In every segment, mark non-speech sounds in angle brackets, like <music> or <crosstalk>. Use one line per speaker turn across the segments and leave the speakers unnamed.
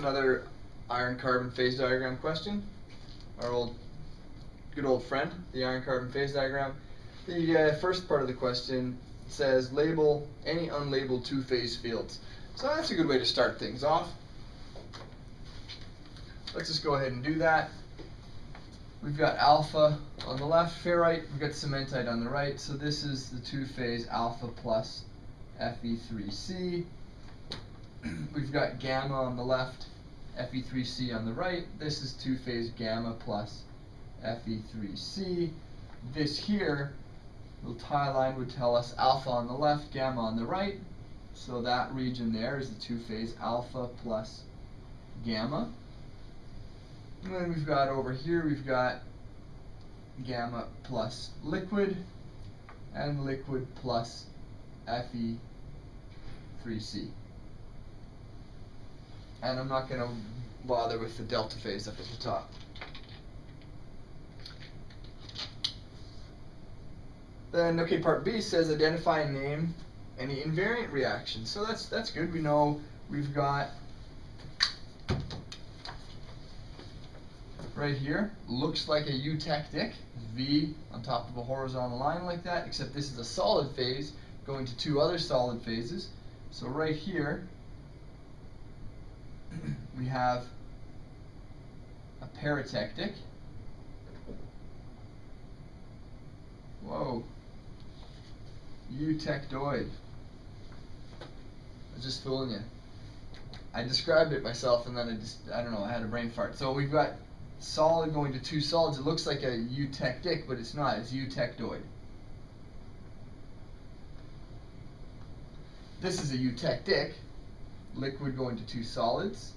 another iron carbon phase diagram question. Our old, good old friend, the iron carbon phase diagram. The uh, first part of the question says label any unlabeled two-phase fields. So that's a good way to start things off. Let's just go ahead and do that. We've got alpha on the left, ferrite, we've got cementite on the right, so this is the two-phase alpha plus Fe3C. <clears throat> we've got gamma on the left, Fe3C on the right. This is two-phase gamma plus Fe3C. This here, little tie line would tell us alpha on the left, gamma on the right. So that region there is the two-phase alpha plus gamma. And then we've got over here, we've got gamma plus liquid and liquid plus Fe3C. And I'm not going to bother with the delta phase up at the top. Then, okay, part B says identify and name any invariant reaction. So that's that's good. We know we've got right here, looks like a eutectic, V on top of a horizontal line like that, except this is a solid phase going to two other solid phases. So right here, we have a peritectic. Whoa. Eutectoid. I was just fooling you. I described it myself and then I just, I don't know, I had a brain fart. So we've got solid going to two solids. It looks like a eutectic, but it's not. It's eutectoid. This is a eutectic, liquid going to two solids.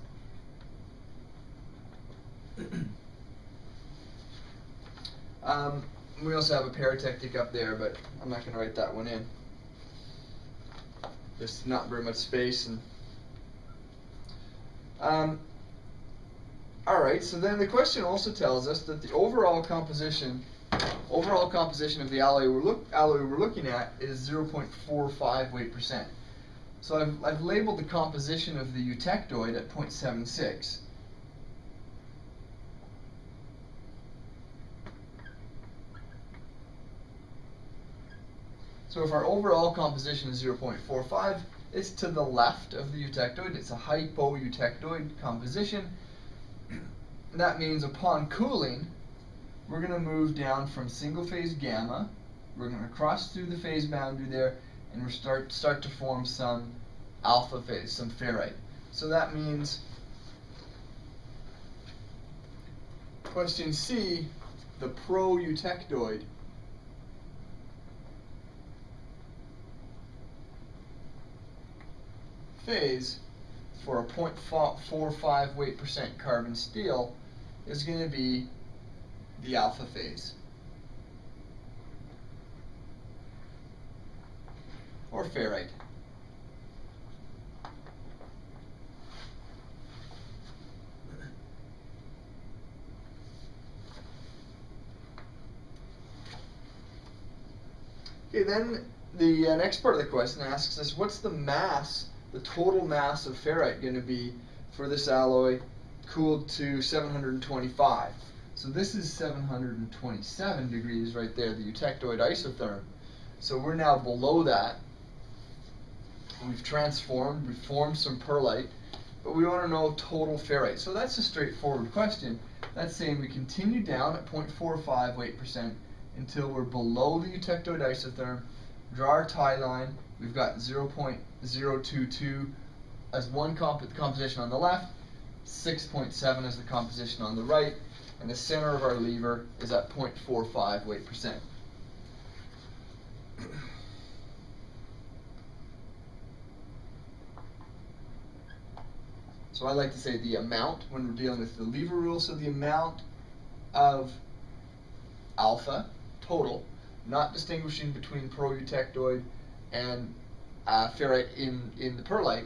<clears throat> um, we also have a peritectic up there, but I'm not going to write that one in. There's not very much space. and. Um, Alright, so then the question also tells us that the overall composition overall composition of the alloy we're, look, alloy we're looking at is 0.45 weight percent. So I've, I've labeled the composition of the eutectoid at 0.76. So if our overall composition is 0.45, it's to the left of the eutectoid. It's a hypoeutectoid composition. <clears throat> that means upon cooling, we're going to move down from single phase gamma. We're going to cross through the phase boundary there, and we start start to form some alpha phase, some ferrite. So that means question C, the pro-eutectoid phase for a 0.45 weight percent carbon steel is going to be the alpha phase. Or ferrite. Okay, then the uh, next part of the question asks us, what's the mass the total mass of ferrite going to be for this alloy cooled to 725. So this is 727 degrees right there, the eutectoid isotherm. So we're now below that. We've transformed, we've formed some pearlite, but we want to know total ferrite. So that's a straightforward question. That's saying we continue down at 0.45 weight percent until we're below the eutectoid isotherm, draw our tie line, we've got 0.022 as one comp composition on the left, 6.7 as the composition on the right, and the center of our lever is at 0.45 weight percent. So I like to say the amount when we're dealing with the lever rule, so the amount of alpha total, not distinguishing between pro-eutectoid and uh, ferrite in, in the pearlite,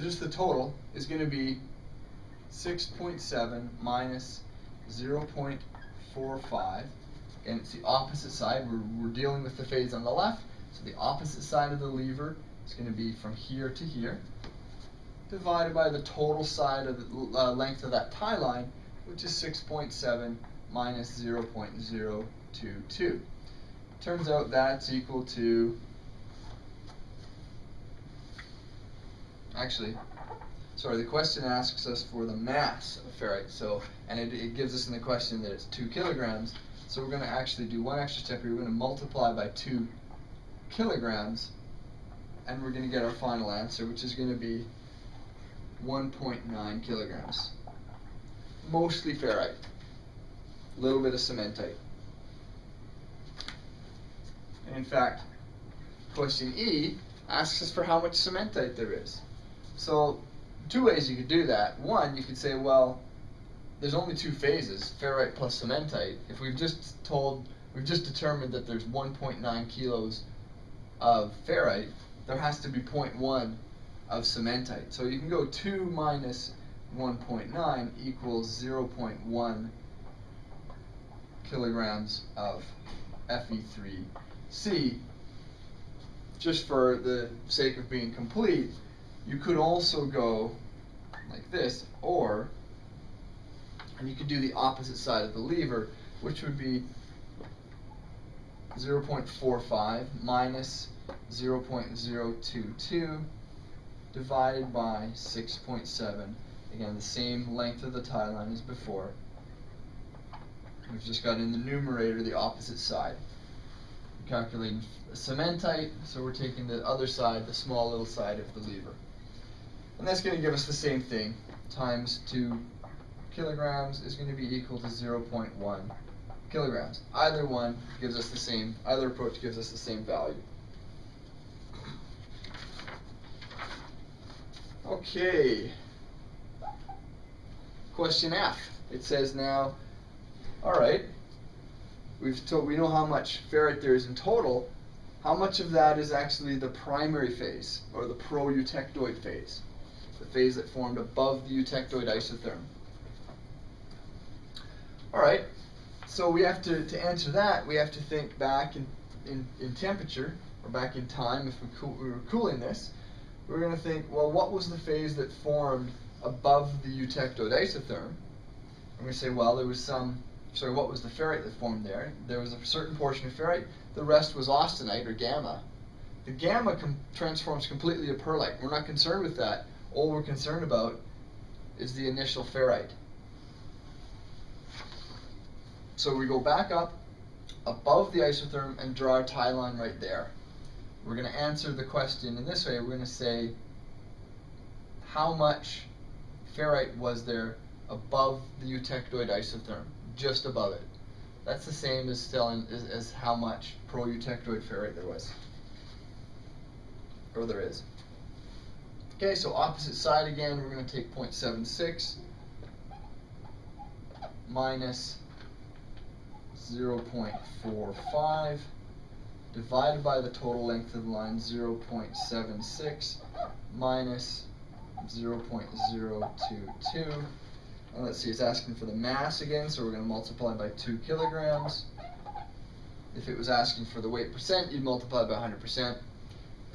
just the total is going to be 6.7 minus 0.45. And it's the opposite side. We're, we're dealing with the phase on the left. So the opposite side of the lever is going to be from here to here. divided by the total side of the uh, length of that tie line, which is 6.7 minus 0.022. Turns out that's equal to, actually, sorry, the question asks us for the mass of ferrite, so, and it, it gives us in the question that it's 2 kilograms, so we're going to actually do one extra step here, we're going to multiply by 2 kilograms, and we're going to get our final answer, which is going to be 1.9 kilograms. Mostly ferrite, a little bit of cementite. And in fact, question E asks us for how much cementite there is. So two ways you could do that. One, you could say, well, there's only two phases, ferrite plus cementite. If we've just told, we've just determined that there's 1.9 kilos of ferrite, there has to be 0.1 of cementite. So you can go 2 minus 1.9 equals 0.1 kilograms of Fe3C. Just for the sake of being complete, you could also go like this, or, and you could do the opposite side of the lever, which would be 0.45 minus 0.022 divided by 6.7. Again, the same length of the tie line as before. We've just got in the numerator the opposite side. We're calculating cementite, so we're taking the other side, the small little side of the lever. And that's going to give us the same thing, times 2 kilograms is going to be equal to 0.1 kilograms. Either one gives us the same, either approach gives us the same value. Okay. Question F. It says now, all right, we've told, we know how much ferrite there is in total. How much of that is actually the primary phase, or the pro-eutectoid phase, the phase that formed above the eutectoid isotherm? All right, so we have to, to answer that, we have to think back in, in, in temperature, or back in time if we, cool, we were cooling this we're going to think, well, what was the phase that formed above the eutectoid isotherm? And we say, well, there was some, sorry, what was the ferrite that formed there? There was a certain portion of ferrite, the rest was austenite or gamma. The gamma com transforms completely to pearlite. We're not concerned with that. All we're concerned about is the initial ferrite. So we go back up above the isotherm and draw a tie line right there. We're going to answer the question in this way. We're going to say, how much ferrite was there above the eutectoid isotherm, just above it? That's the same as telling as, as how much pro-eutectoid ferrite there was, or there is. Okay, so opposite side again, we're going to take 0.76 minus 0.45 divided by the total length of the line 0.76 minus 0.022 and let's see it's asking for the mass again so we're going to multiply by 2 kilograms. If it was asking for the weight percent you'd multiply by 100%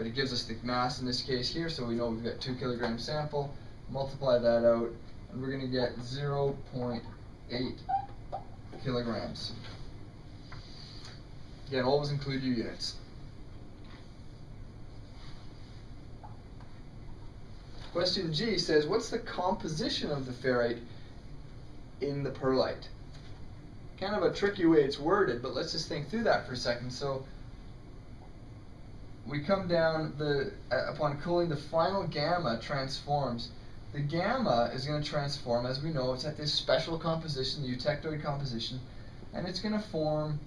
but it gives us the mass in this case here so we know we've got 2 kilogram sample multiply that out and we're going to get 0.8 kilograms Again, always include your units. Question G says, what's the composition of the ferrite in the pearlite? Kind of a tricky way it's worded, but let's just think through that for a second. So we come down, the uh, upon cooling, the final gamma transforms. The gamma is going to transform, as we know, it's at this special composition, the eutectoid composition, and it's going to form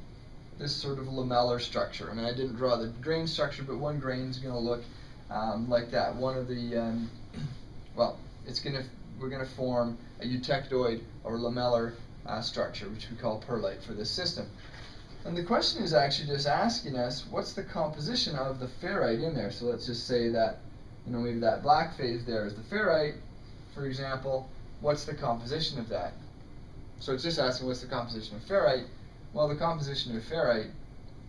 this sort of lamellar structure. I mean, I didn't draw the grain structure, but one grain is going to look um, like that. One of the, um, <clears throat> well, it's going to, we're going to form a eutectoid or lamellar uh, structure, which we call pearlite for this system. And the question is actually just asking us, what's the composition of the ferrite in there? So let's just say that, you know, maybe that black phase there is the ferrite, for example. What's the composition of that? So it's just asking what's the composition of ferrite. Well, the composition of ferrite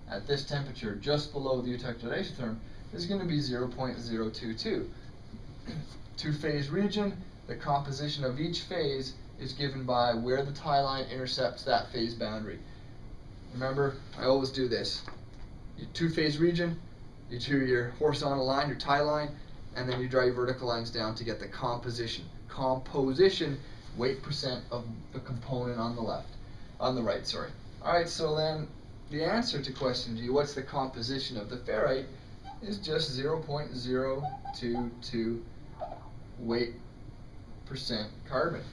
at this temperature, just below the eutectoid isotherm, is going to be 0.022. two-phase <clears throat> region, the composition of each phase is given by where the tie line intercepts that phase boundary. Remember, I always do this. Your two-phase region, you do your horizontal line, your tie line, and then you draw your vertical lines down to get the composition. Composition, weight percent of the component on the left, on the right, sorry. Alright, so then the answer to question G, what's the composition of the ferrite, is just 0.022 weight percent carbon.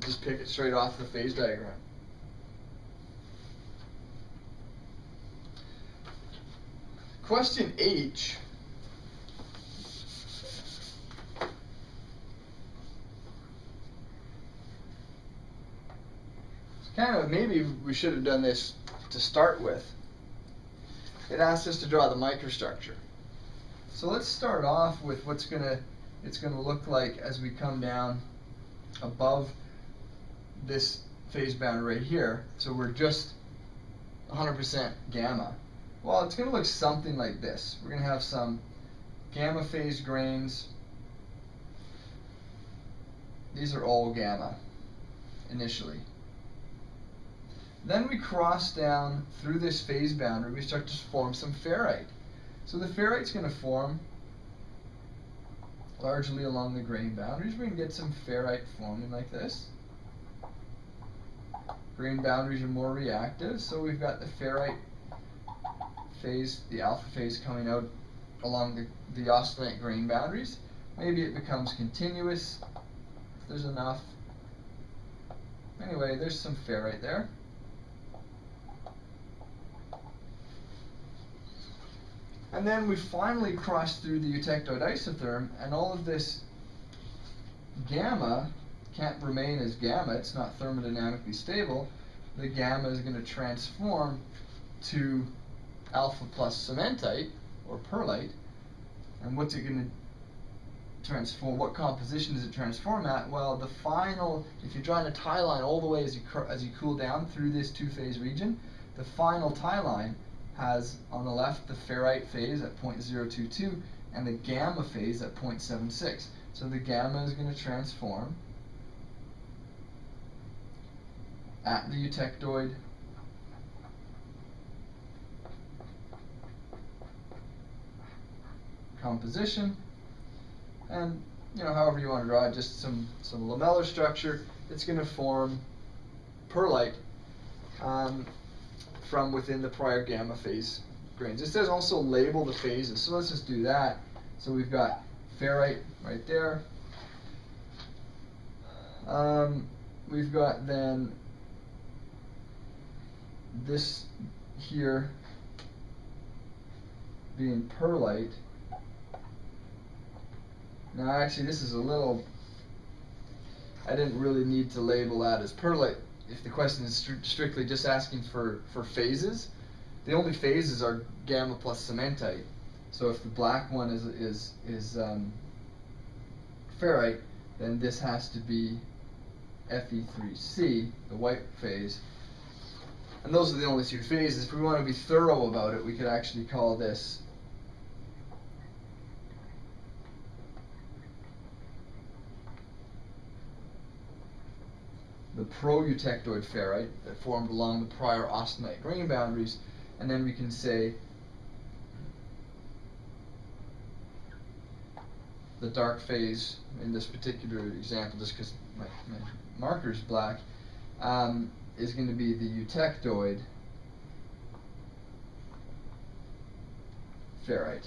Just pick it straight off the phase diagram. Question H. It's kind of maybe we should have done this to start with. It asks us to draw the microstructure. So let's start off with what's gonna it's gonna look like as we come down above this phase boundary right here. So we're just 100% gamma. Well, it's going to look something like this. We're going to have some gamma phase grains. These are all gamma initially. Then we cross down through this phase boundary, we start to form some ferrite. So the ferrite's going to form largely along the grain boundaries. Going to get some ferrite forming like this. Grain boundaries are more reactive, so we've got the ferrite phase, the alpha phase coming out along the, the grain boundaries. Maybe it becomes continuous if there's enough. Anyway, there's some ferrite there. And then we finally cross through the eutectoid isotherm, and all of this gamma can't remain as gamma, it's not thermodynamically stable. The gamma is going to transform to alpha plus cementite, or pearlite, and what's it going to transform? What composition does it transform at? Well, the final, if you're drawing a tie line all the way as you, as you cool down through this two-phase region, the final tie line has on the left the ferrite phase at 0.022 and the gamma phase at 0.76. So the gamma is going to transform at the eutectoid composition and you know however you want to draw it just some some lamellar structure it's going to form pearlite um, from within the prior gamma phase grains. It says also label the phases, so let's just do that. So we've got ferrite right there. Um, we've got then this here being pearlite. Now actually this is a little, I didn't really need to label that as pearlite if the question is stri strictly just asking for, for phases, the only phases are gamma plus cementite. So if the black one is is is um, ferrite, then this has to be Fe3C, the white phase. And those are the only two phases. If we want to be thorough about it, we could actually call this the pro-eutectoid ferrite that formed along the prior austenite grain boundaries, and then we can say the dark phase in this particular example, just because my, my marker is black, um, is going to be the eutectoid ferrite.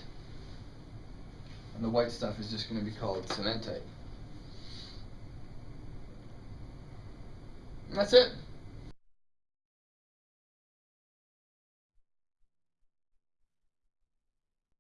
And the white stuff is just going to be called cementite. And that's it.